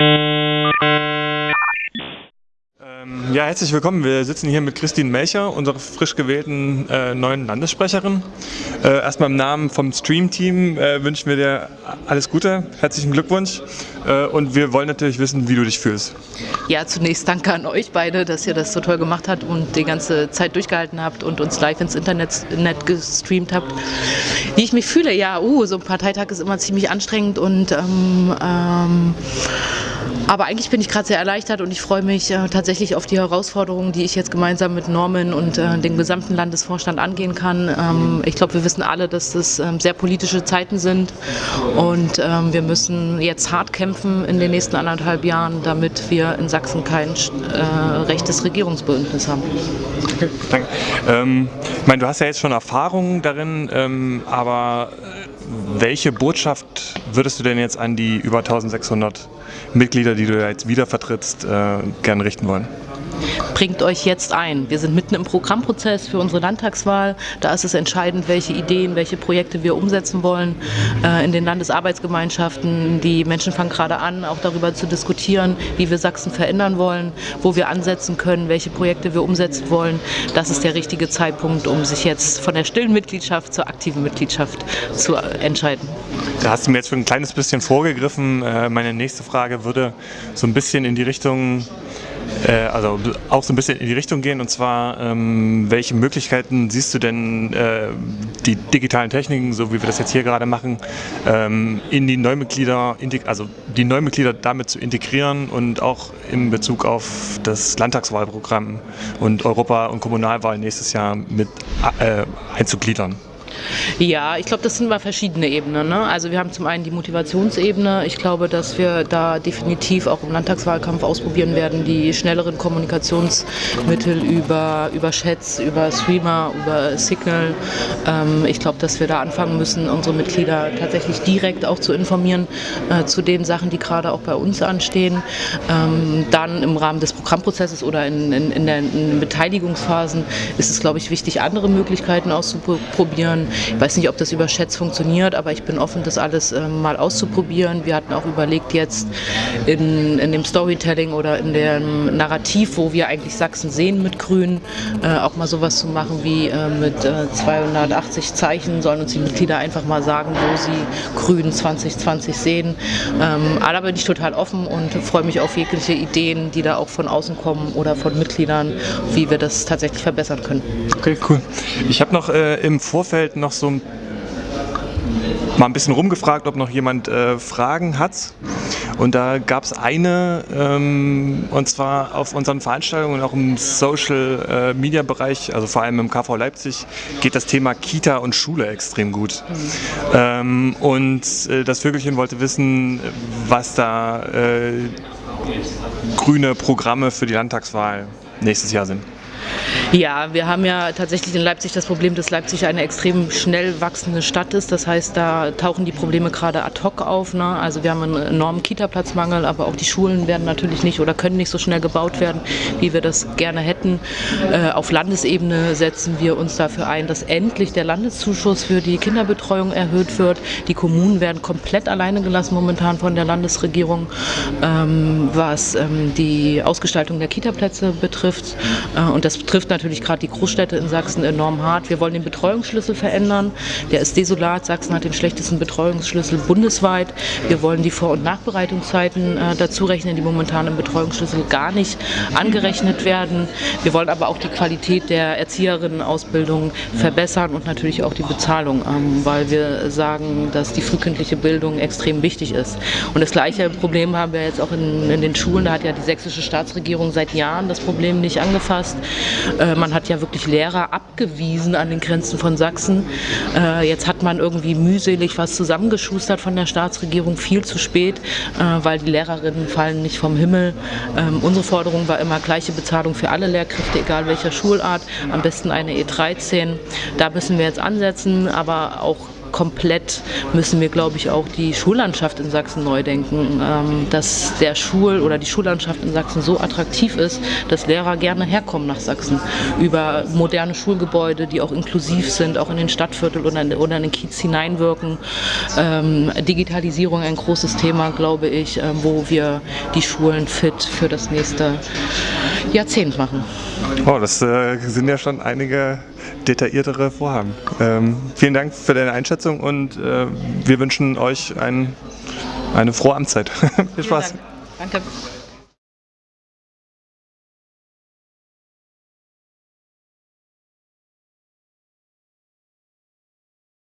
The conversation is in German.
Ähm, ja, herzlich willkommen. Wir sitzen hier mit Christine Melcher, unserer frisch gewählten äh, neuen Landessprecherin. Äh, erstmal im Namen vom Stream-Team äh, wünschen wir dir alles Gute, herzlichen Glückwunsch äh, und wir wollen natürlich wissen, wie du dich fühlst. Ja, zunächst danke an euch beide, dass ihr das so toll gemacht habt und die ganze Zeit durchgehalten habt und uns live ins Internet Net gestreamt habt. Wie ich mich fühle, ja, uh, so ein Parteitag ist immer ziemlich anstrengend und ähm, ähm, aber eigentlich bin ich gerade sehr erleichtert und ich freue mich äh, tatsächlich auf die Herausforderungen, die ich jetzt gemeinsam mit Norman und äh, dem gesamten Landesvorstand angehen kann. Ähm, ich glaube, wir wissen alle, dass das ähm, sehr politische Zeiten sind und ähm, wir müssen jetzt hart kämpfen in den nächsten anderthalb Jahren, damit wir in Sachsen kein äh, rechtes Regierungsbündnis haben. Okay, danke. Ähm, ich meine, du hast ja jetzt schon Erfahrung darin, ähm, aber welche Botschaft würdest du denn jetzt an die über 1600 Mitglieder, die du jetzt wieder vertrittst, äh, gerne richten wollen? Bringt euch jetzt ein. Wir sind mitten im Programmprozess für unsere Landtagswahl. Da ist es entscheidend, welche Ideen, welche Projekte wir umsetzen wollen äh, in den Landesarbeitsgemeinschaften. Die Menschen fangen gerade an, auch darüber zu diskutieren, wie wir Sachsen verändern wollen, wo wir ansetzen können, welche Projekte wir umsetzen wollen. Das ist der richtige Zeitpunkt, um sich jetzt von der stillen Mitgliedschaft zur aktiven Mitgliedschaft zu entscheiden. Da hast du mir jetzt schon ein kleines bisschen vorgegriffen. Äh, meine nächste Frage würde so ein bisschen in die Richtung äh, also auch so ein bisschen in die Richtung gehen und zwar, ähm, welche Möglichkeiten siehst du denn, äh, die digitalen Techniken, so wie wir das jetzt hier gerade machen, ähm, in die Neumitglieder, also die Neumitglieder damit zu integrieren und auch in Bezug auf das Landtagswahlprogramm und Europa- und Kommunalwahl nächstes Jahr mit äh, einzugliedern? Ja, ich glaube, das sind mal verschiedene Ebenen. Ne? Also wir haben zum einen die Motivationsebene. Ich glaube, dass wir da definitiv auch im Landtagswahlkampf ausprobieren werden, die schnelleren Kommunikationsmittel über, über Chats, über Streamer, über Signal. Ähm, ich glaube, dass wir da anfangen müssen, unsere Mitglieder tatsächlich direkt auch zu informieren äh, zu den Sachen, die gerade auch bei uns anstehen. Ähm, dann im Rahmen des Programmprozesses oder in, in, in, in den Beteiligungsphasen ist es, glaube ich, wichtig, andere Möglichkeiten auszuprobieren. Ich weiß nicht, ob das über Chats funktioniert, aber ich bin offen, das alles äh, mal auszuprobieren. Wir hatten auch überlegt, jetzt in, in dem Storytelling oder in dem Narrativ, wo wir eigentlich Sachsen sehen mit Grün, äh, auch mal sowas zu machen wie äh, mit 280 äh, Zeichen sollen uns die Mitglieder einfach mal sagen, wo sie Grün 2020 sehen. Ähm, aber bin ich total offen und freue mich auf jegliche Ideen, die da auch von außen kommen oder von Mitgliedern, wie wir das tatsächlich verbessern können. Okay, cool. Ich habe noch äh, im Vorfeld noch so mal ein bisschen rumgefragt, ob noch jemand äh, Fragen hat. Und da gab es eine, ähm, und zwar auf unseren Veranstaltungen, auch im Social äh, Media Bereich, also vor allem im KV Leipzig, geht das Thema Kita und Schule extrem gut. Ähm, und äh, das Vögelchen wollte wissen, was da äh, grüne Programme für die Landtagswahl nächstes Jahr sind. Ja, wir haben ja tatsächlich in Leipzig das Problem, dass Leipzig eine extrem schnell wachsende Stadt ist. Das heißt, da tauchen die Probleme gerade ad hoc auf. Ne? Also wir haben einen enormen Kita-Platzmangel, aber auch die Schulen werden natürlich nicht oder können nicht so schnell gebaut werden, wie wir das gerne hätten. Äh, auf Landesebene setzen wir uns dafür ein, dass endlich der Landeszuschuss für die Kinderbetreuung erhöht wird. Die Kommunen werden komplett alleine gelassen momentan von der Landesregierung, ähm, was ähm, die Ausgestaltung der Kita-Plätze betrifft. Äh, und das betrifft natürlich gerade die Großstädte in Sachsen enorm hart. Wir wollen den Betreuungsschlüssel verändern. Der ist desolat. Sachsen hat den schlechtesten Betreuungsschlüssel bundesweit. Wir wollen die Vor- und Nachbereitungszeiten äh, dazu rechnen, die momentan im Betreuungsschlüssel gar nicht angerechnet werden. Wir wollen aber auch die Qualität der Erzieherinnenausbildung verbessern und natürlich auch die Bezahlung, ähm, weil wir sagen, dass die frühkindliche Bildung extrem wichtig ist. Und das gleiche Problem haben wir jetzt auch in, in den Schulen. Da hat ja die sächsische Staatsregierung seit Jahren das Problem nicht angefasst. Äh, man hat ja wirklich Lehrer abgewiesen an den Grenzen von Sachsen. Äh, jetzt hat man irgendwie mühselig was zusammengeschustert von der Staatsregierung, viel zu spät, äh, weil die Lehrerinnen fallen nicht vom Himmel. Ähm, unsere Forderung war immer gleiche Bezahlung für alle Lehrkräfte, egal welcher Schulart, am besten eine E13. Da müssen wir jetzt ansetzen, aber auch komplett müssen wir, glaube ich, auch die Schullandschaft in Sachsen neu denken. Ähm, dass der Schul- oder die Schullandschaft in Sachsen so attraktiv ist, dass Lehrer gerne herkommen nach Sachsen. Über moderne Schulgebäude, die auch inklusiv sind, auch in den Stadtviertel oder in, oder in den Kiez hineinwirken. Ähm, Digitalisierung ein großes Thema, glaube ich, ähm, wo wir die Schulen fit für das nächste Jahrzehnt machen. Oh, das äh, sind ja schon einige detailliertere Vorhaben. Vielen Dank für deine Einschätzung und äh, wir wünschen euch ein, eine frohe Amtszeit. Viel Spaß. Danke.